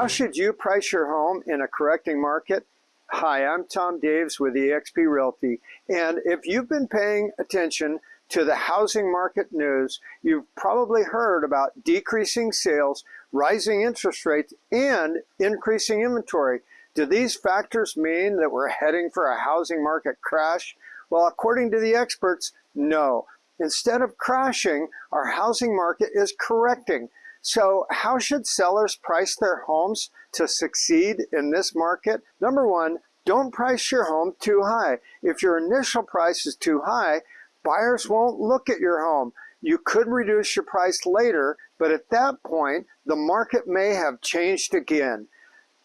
How should you price your home in a correcting market? Hi, I'm Tom Daves with eXp Realty. And if you've been paying attention to the housing market news, you've probably heard about decreasing sales, rising interest rates, and increasing inventory. Do these factors mean that we're heading for a housing market crash? Well, according to the experts, no. Instead of crashing, our housing market is correcting. So how should sellers price their homes to succeed in this market? Number one, don't price your home too high. If your initial price is too high, buyers won't look at your home. You could reduce your price later, but at that point, the market may have changed again.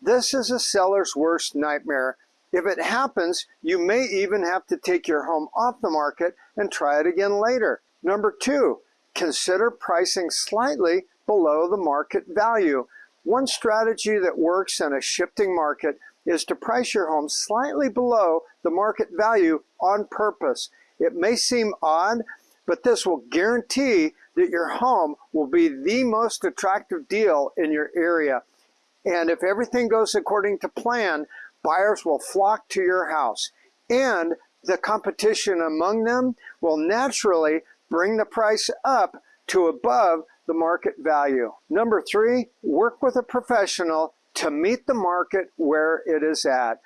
This is a seller's worst nightmare. If it happens, you may even have to take your home off the market and try it again later. Number two, consider pricing slightly below the market value. One strategy that works in a shifting market is to price your home slightly below the market value on purpose. It may seem odd, but this will guarantee that your home will be the most attractive deal in your area. And if everything goes according to plan, buyers will flock to your house. And the competition among them will naturally bring the price up to above the market value. Number three, work with a professional to meet the market where it is at.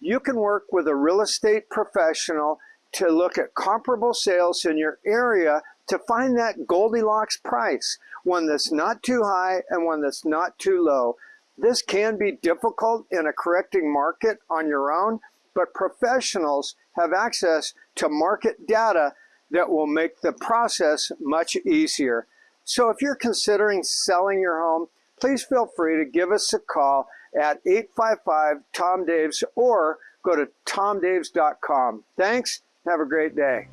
You can work with a real estate professional to look at comparable sales in your area to find that Goldilocks price, one that's not too high and one that's not too low. This can be difficult in a correcting market on your own, but professionals have access to market data that will make the process much easier. So if you're considering selling your home, please feel free to give us a call at 855 Tom Daves or go to tomdaves.com. Thanks. Have a great day.